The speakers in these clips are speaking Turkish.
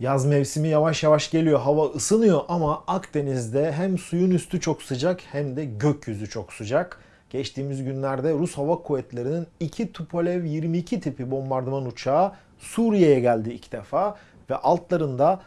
Yaz mevsimi yavaş yavaş geliyor. Hava ısınıyor ama Akdeniz'de hem suyun üstü çok sıcak hem de gökyüzü çok sıcak. Geçtiğimiz günlerde Rus Hava Kuvvetleri'nin iki Tupolev 22 tipi bombardıman uçağı Suriye'ye geldi ilk defa ve altlarında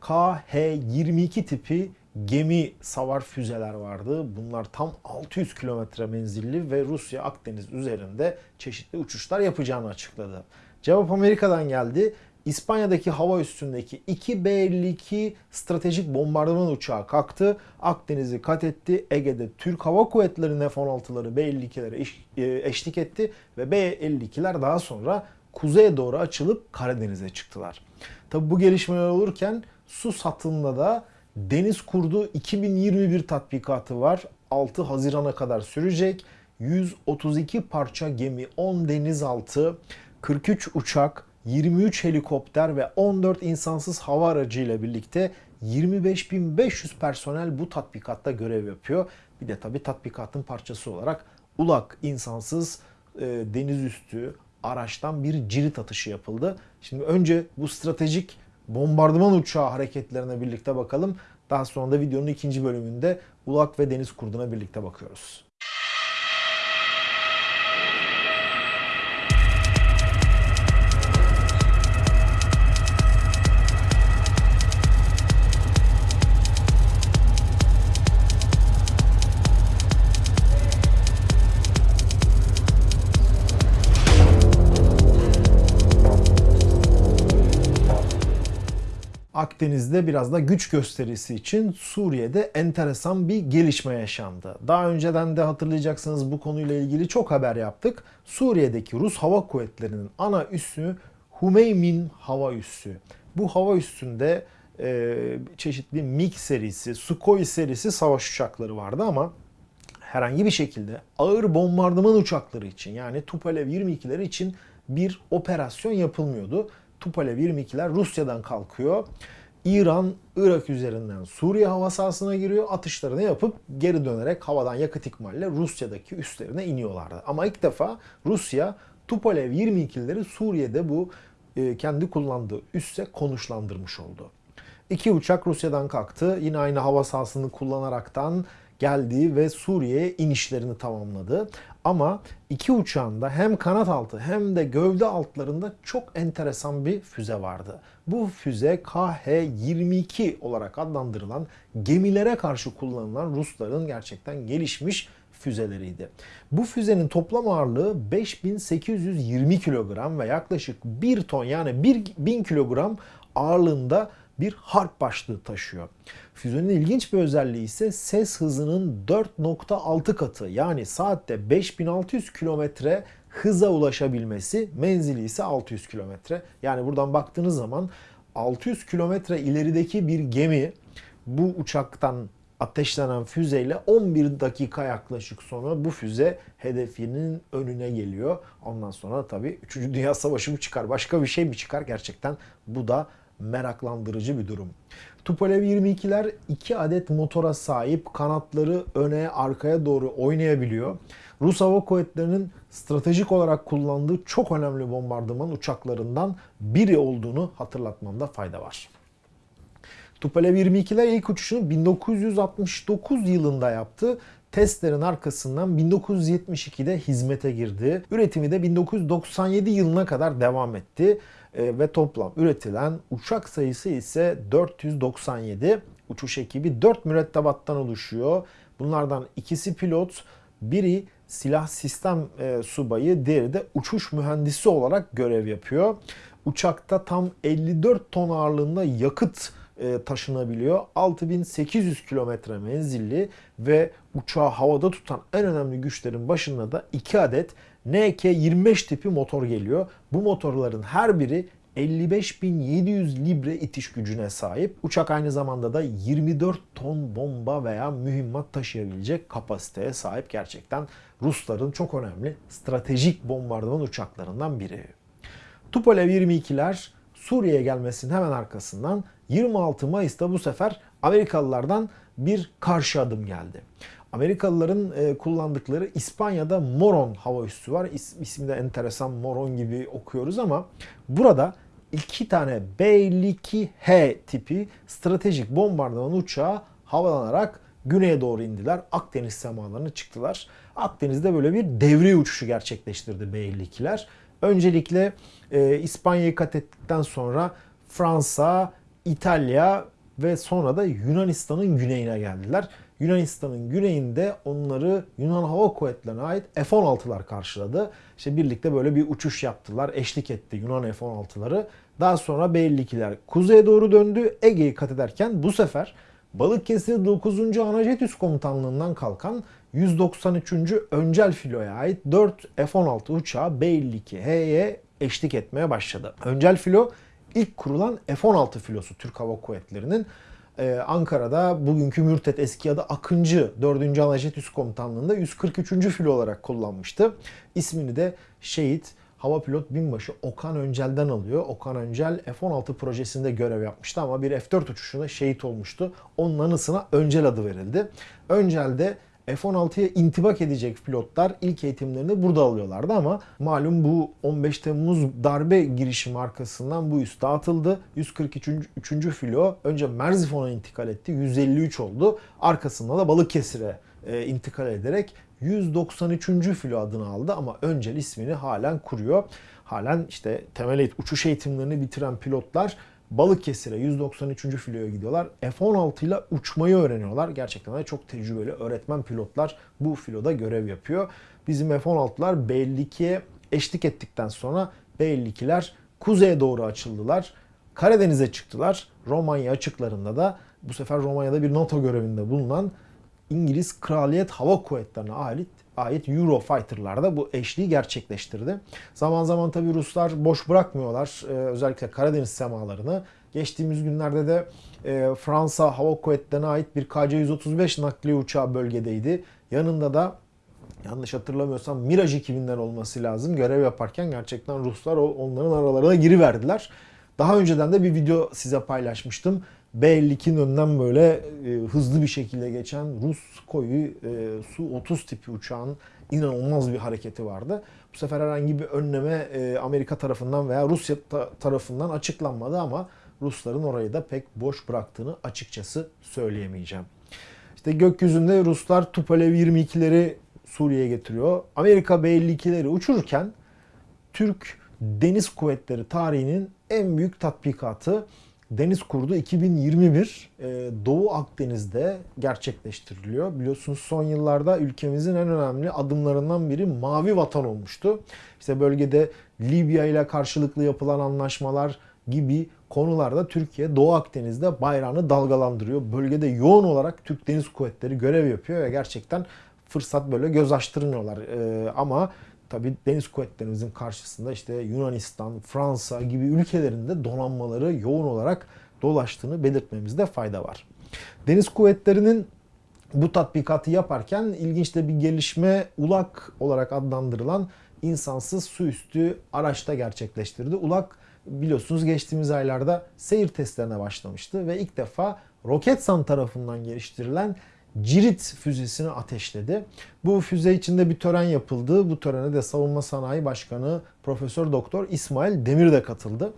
KH-22 tipi gemi savar füzeler vardı. Bunlar tam 600 kilometre menzilli ve Rusya Akdeniz üzerinde çeşitli uçuşlar yapacağını açıkladı. Cevap Amerika'dan geldi. İspanya'daki hava üstündeki 2 B-52 stratejik bombardıman uçağı kalktı. Akdeniz'i kat etti. Ege'de Türk Hava Kuvvetleri'nin F-16'ları B-52'lere e, eşlik etti ve B-52'ler daha sonra kuzeye doğru açılıp Karadeniz'e çıktılar. Tabi bu gelişmeler olurken su satında da Deniz Kurdu 2021 tatbikatı var. 6 Haziran'a kadar sürecek. 132 parça gemi, 10 denizaltı, 43 uçak, 23 helikopter ve 14 insansız hava aracı ile birlikte 25.500 personel bu tatbikatta görev yapıyor. Bir de tabi tatbikatın parçası olarak ULAK insansız e, deniz üstü araçtan bir cirit atışı yapıldı. Şimdi önce bu stratejik bombardıman uçağı hareketlerine birlikte bakalım. Daha sonra da videonun ikinci bölümünde ULAK ve deniz kurduna birlikte bakıyoruz. Akdeniz'de biraz da güç gösterisi için Suriye'de enteresan bir gelişme yaşandı. Daha önceden de hatırlayacaksınız bu konuyla ilgili çok haber yaptık. Suriye'deki Rus Hava Kuvvetleri'nin ana üssü Humeymin Hava Üssü. Bu hava üssünde e, çeşitli MiG serisi, Sukhoi serisi savaş uçakları vardı ama herhangi bir şekilde ağır bombardıman uçakları için yani Tupolev 22'leri için bir operasyon yapılmıyordu. Tupolev 22'ler Rusya'dan kalkıyor. İran, Irak üzerinden Suriye hava sahasına giriyor. Atışlarını yapıp geri dönerek havadan yakıt ikmalle Rusya'daki üslerine iniyorlardı. Ama ilk defa Rusya Tupolev 22'leri Suriye'de bu e, kendi kullandığı üsse konuşlandırmış oldu. İki uçak Rusya'dan kalktı. Yine aynı hava sahasını kullanaraktan geldi ve Suriye'ye inişlerini tamamladı. Ama iki uçağında hem kanat altı hem de gövde altlarında çok enteresan bir füze vardı. Bu füze KH-22 olarak adlandırılan gemilere karşı kullanılan Rusların gerçekten gelişmiş füzeleriydi. Bu füzenin toplam ağırlığı 5820 kilogram ve yaklaşık 1 ton yani 1000 kilogram ağırlığında bir harp başlığı taşıyor. Füzenin ilginç bir özelliği ise ses hızının 4.6 katı yani saatte 5600 kilometre hıza ulaşabilmesi, menzili ise 600 kilometre. Yani buradan baktığınız zaman 600 kilometre ilerideki bir gemi bu uçaktan ateşlenen füzeyle 11 dakika yaklaşık sonra bu füze hedefinin önüne geliyor. Ondan sonra tabii 3. Dünya Savaşı mı çıkar, başka bir şey mi çıkar gerçekten bu da meraklandırıcı bir durum. Tupolev 22'ler 2 adet motora sahip kanatları öne arkaya doğru oynayabiliyor. Rus Hava Kuvvetleri'nin stratejik olarak kullandığı çok önemli bombardıman uçaklarından biri olduğunu hatırlatmamda fayda var. Tupolev 22'ler ilk uçuşunu 1969 yılında yaptı. Testlerin arkasından 1972'de hizmete girdi. Üretimi de 1997 yılına kadar devam etti. E, ve toplam üretilen uçak sayısı ise 497. Uçuş ekibi 4 mürettebattan oluşuyor. Bunlardan ikisi pilot, biri silah sistem e, subayı, diğeri de uçuş mühendisi olarak görev yapıyor. Uçakta tam 54 ton ağırlığında yakıt e, taşınabiliyor. 6800 kilometre menzilli ve uçağı havada tutan en önemli güçlerin başında da 2 adet NK25 tipi motor geliyor. Bu motorların her biri 55.700 libre itiş gücüne sahip. Uçak aynı zamanda da 24 ton bomba veya mühimmat taşıyabilecek kapasiteye sahip gerçekten Rusların çok önemli stratejik bombardıman uçaklarından biri. Tupolev 22'ler Suriye'ye gelmesinin hemen arkasından 26 Mayıs'ta bu sefer Amerikalılardan bir karşı adım geldi. Amerikalıların e, kullandıkları İspanya'da Moron hava üssü var. İs, ismi de enteresan Moron gibi okuyoruz ama burada iki tane B-52H tipi stratejik bombardıman uçağı havalanarak güneye doğru indiler. Akdeniz semalarına çıktılar. Akdeniz'de böyle bir devre uçuşu gerçekleştirdi B-52'ler. Öncelikle e, İspanya'yı kat ettikten sonra Fransa, İtalya ve sonra da Yunanistan'ın güneyine geldiler. Yunanistan'ın güneyinde onları Yunan Hava Kuvvetleri'ne ait F-16'lar karşıladı. İşte birlikte böyle bir uçuş yaptılar. Eşlik etti Yunan F-16'ları. Daha sonra B-52'ler kuzeye doğru döndü. Ege'yi kat ederken bu sefer Balıkesir 9. Anajet Üst Komutanlığından kalkan 193. Öncel Filo'ya ait 4 F-16 uçağı B-52H'ye eşlik etmeye başladı. Öncel Filo ilk kurulan F-16 filosu Türk Hava Kuvvetleri'nin ee, Ankara'da bugünkü Mürtet eski adı Akıncı 4. Anajet Üst Komutanlığı'nda 143. filo olarak kullanmıştı. İsmini de şehit hava pilot binbaşı Okan Öncel'den alıyor. Okan Öncel F-16 projesinde görev yapmıştı ama bir F-4 uçuşunda şehit olmuştu. Onun anısına Öncel adı verildi. Öncel de F-16'ya intibak edecek pilotlar ilk eğitimlerini burada alıyorlardı ama malum bu 15 Temmuz darbe girişimi arkasından bu üs dağıtıldı. 143. 3. filo önce Merzifon'a intikal etti. 153 oldu. Arkasında da Balıkesir'e e, intikal ederek 193. filo adını aldı ama öncel ismini halen kuruyor. Halen işte temel uçuş eğitimlerini bitiren pilotlar Balıkesir'e 193. filoya gidiyorlar. F-16 ile uçmayı öğreniyorlar. Gerçekten de çok tecrübeli öğretmen pilotlar bu filoda görev yapıyor. Bizim F-16'lar B-52'ye eşlik ettikten sonra B-52'ler kuzeye doğru açıldılar. Karadeniz'e çıktılar. Romanya açıklarında da bu sefer Romanya'da bir NATO görevinde bulunan İngiliz Kraliyet Hava Kuvvetleri'ne ait ait Eurofighter'lar da bu eşliği gerçekleştirdi. Zaman zaman tabi Ruslar boş bırakmıyorlar. Ee, özellikle Karadeniz semalarını. Geçtiğimiz günlerde de e, Fransa Hava Kuvvetleri'ne ait bir KC-135 nakliye uçağı bölgedeydi. Yanında da yanlış hatırlamıyorsam Mirage 2000'den olması lazım. Görev yaparken gerçekten Ruslar onların aralarına giriverdiler. Daha önceden de bir video size paylaşmıştım. B-52'nin önünden böyle e, hızlı bir şekilde geçen Rus koyu e, Su-30 tipi uçağın inanılmaz bir hareketi vardı. Bu sefer herhangi bir önleme e, Amerika tarafından veya Rusya ta- tarafından açıklanmadı ama Rusların orayı da pek boş bıraktığını açıkçası söyleyemeyeceğim. İşte gökyüzünde Ruslar Tupolev 22'leri Suriye'ye getiriyor. Amerika B-52'leri uçururken Türk Deniz Kuvvetleri tarihinin en büyük tatbikatı Deniz Kurdu 2021 e, Doğu Akdeniz'de gerçekleştiriliyor. Biliyorsunuz son yıllarda ülkemizin en önemli adımlarından biri Mavi Vatan olmuştu. İşte bölgede Libya ile karşılıklı yapılan anlaşmalar gibi konularda Türkiye Doğu Akdeniz'de bayrağını dalgalandırıyor. Bölgede yoğun olarak Türk Deniz Kuvvetleri görev yapıyor ve gerçekten fırsat böyle göz açtırmıyorlar. Ee, ama tabi deniz kuvvetlerimizin karşısında işte Yunanistan, Fransa gibi ülkelerinde donanmaları yoğun olarak dolaştığını belirtmemizde fayda var. Deniz kuvvetlerinin bu tatbikatı yaparken ilginç de bir gelişme ULAK olarak adlandırılan insansız su üstü araçta gerçekleştirdi. ULAK biliyorsunuz geçtiğimiz aylarda seyir testlerine başlamıştı ve ilk defa Roketsan tarafından geliştirilen Cirit füzesini ateşledi. Bu füze içinde bir tören yapıldı. Bu törene de Savunma Sanayi Başkanı Profesör Doktor İsmail Demir de katıldı.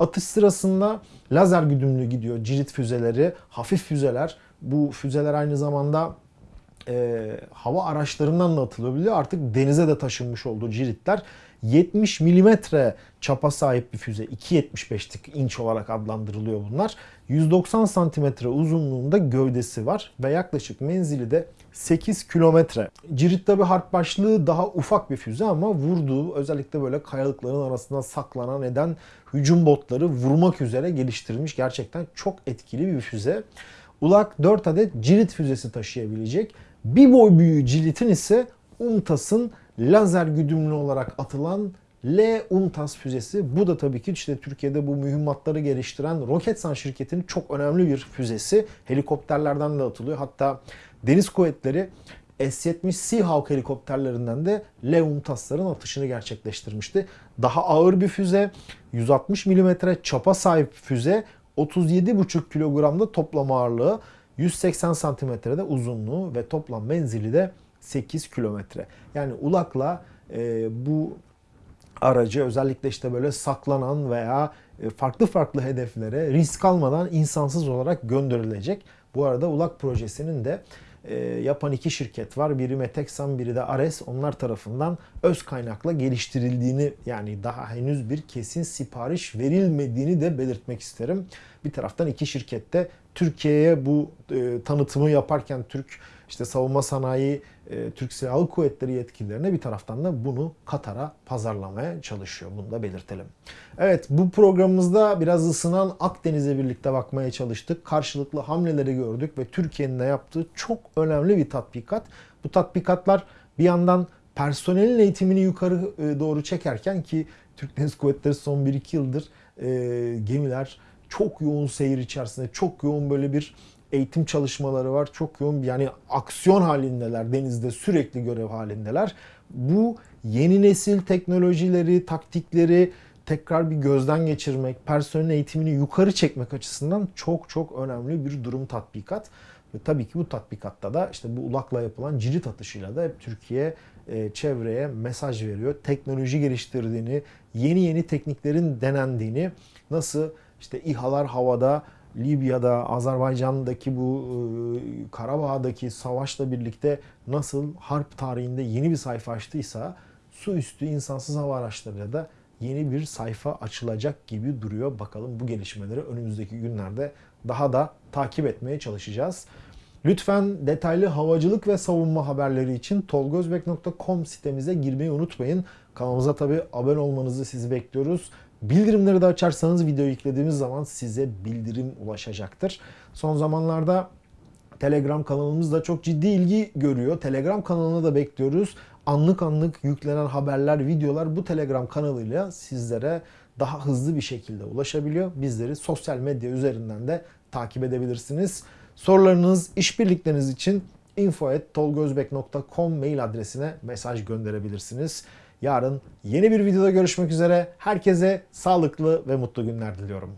Atış sırasında lazer güdümlü gidiyor Cirit füzeleri, hafif füzeler. Bu füzeler aynı zamanda e, hava araçlarından da atılabiliyor. Artık denize de taşınmış oldu Ciritler. 70 milimetre çapa sahip bir füze. 2.75'lik inç olarak adlandırılıyor bunlar. 190 santimetre uzunluğunda gövdesi var ve yaklaşık menzili de 8 kilometre. Cirit tabi harp başlığı daha ufak bir füze ama vurduğu özellikle böyle kayalıkların arasında saklanan eden hücum botları vurmak üzere geliştirilmiş gerçekten çok etkili bir füze. Ulak 4 adet cirit füzesi taşıyabilecek. Bir boy büyüğü cilitin ise UMTAS'ın lazer güdümlü olarak atılan L-UNTAS füzesi. Bu da tabii ki işte Türkiye'de bu mühimmatları geliştiren Roketsan şirketinin çok önemli bir füzesi. Helikopterlerden de atılıyor. Hatta deniz kuvvetleri S-70 Seahawk helikopterlerinden de L-UNTAS'ların atışını gerçekleştirmişti. Daha ağır bir füze, 160 mm çapa sahip füze, 37,5 kilogramda toplam ağırlığı, 180 santimetrede uzunluğu ve toplam menzili de 8 kilometre. Yani ulakla e, bu aracı özellikle işte böyle saklanan veya e, farklı farklı hedeflere risk almadan insansız olarak gönderilecek. Bu arada ULAK projesinin de e, yapan iki şirket var. Biri Meteksan, biri de Ares. Onlar tarafından öz kaynakla geliştirildiğini yani daha henüz bir kesin sipariş verilmediğini de belirtmek isterim. Bir taraftan iki şirkette Türkiye'ye bu e, tanıtımı yaparken Türk işte savunma sanayi, e, Türk Silahlı Kuvvetleri yetkililerine bir taraftan da bunu Katar'a pazarlamaya çalışıyor. Bunu da belirtelim. Evet bu programımızda biraz ısınan Akdeniz'e birlikte bakmaya çalıştık. Karşılıklı hamleleri gördük ve Türkiye'nin de yaptığı çok önemli bir tatbikat. Bu tatbikatlar bir yandan personelin eğitimini yukarı e, doğru çekerken ki Türk Deniz Kuvvetleri son 1-2 yıldır e, gemiler çok yoğun seyir içerisinde, çok yoğun böyle bir eğitim çalışmaları var. Çok yoğun yani aksiyon halindeler. Denizde sürekli görev halindeler. Bu yeni nesil teknolojileri, taktikleri tekrar bir gözden geçirmek, personel eğitimini yukarı çekmek açısından çok çok önemli bir durum tatbikat. Ve tabii ki bu tatbikatta da işte bu ulakla yapılan cirit atışıyla da hep Türkiye e, çevreye mesaj veriyor. Teknoloji geliştirdiğini, yeni yeni tekniklerin denendiğini, nasıl işte İHA'lar havada, Libya'da, Azerbaycan'daki bu e, Karabağ'daki savaşla birlikte nasıl harp tarihinde yeni bir sayfa açtıysa su üstü insansız hava araçlarıyla da yeni bir sayfa açılacak gibi duruyor. Bakalım bu gelişmeleri önümüzdeki günlerde daha da takip etmeye çalışacağız. Lütfen detaylı havacılık ve savunma haberleri için tolgozbek.com sitemize girmeyi unutmayın. Kanalımıza tabi abone olmanızı sizi bekliyoruz. Bildirimleri de açarsanız video yüklediğimiz zaman size bildirim ulaşacaktır. Son zamanlarda Telegram kanalımız da çok ciddi ilgi görüyor. Telegram kanalına da bekliyoruz. Anlık anlık yüklenen haberler, videolar bu Telegram kanalıyla sizlere daha hızlı bir şekilde ulaşabiliyor. Bizleri sosyal medya üzerinden de takip edebilirsiniz. Sorularınız, işbirlikleriniz için info.tolgozbek.com mail adresine mesaj gönderebilirsiniz. Yarın yeni bir videoda görüşmek üzere. Herkese sağlıklı ve mutlu günler diliyorum.